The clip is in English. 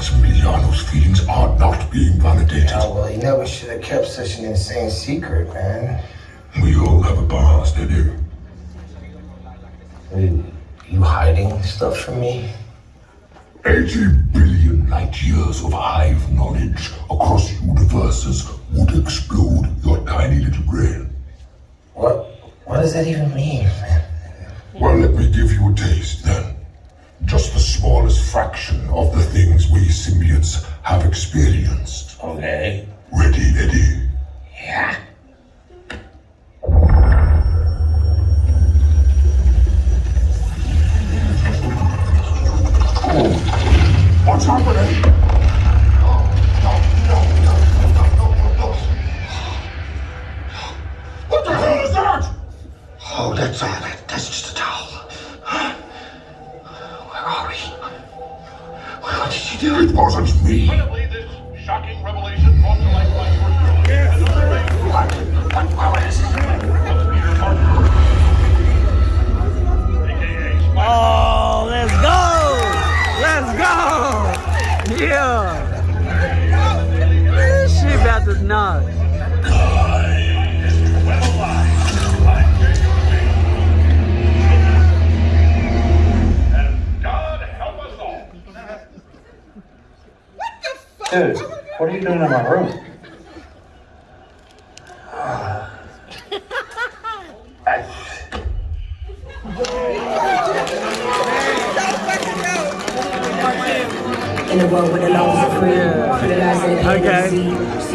Giuliano's feelings are not being validated. Oh, well, he never should have kept such an insane secret, man. We all have a past, Eddie. You, you hiding stuff from me? 80 billion light years of hive knowledge across universes would explode your tiny little brain. What? What does that even mean, man? Well, let me give you a taste have experienced. Okay. Ready, Eddie? Yeah. What's happening? Oh, that's all that. That's just a towel. Where are we? It wasn't me. Incredibly, this shocking revelation brought to light by yours truly. What? What? What is it? AKA Oh, let's go! Let's go! Yeah! This shit about to knock. Dude, what are you doing in my room? In the world with the laws are free, for the lies that Okay.